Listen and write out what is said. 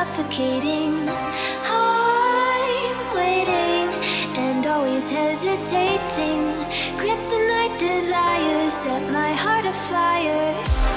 suffocating. I'm waiting and always hesitating. Kryptonite desires set my heart afire.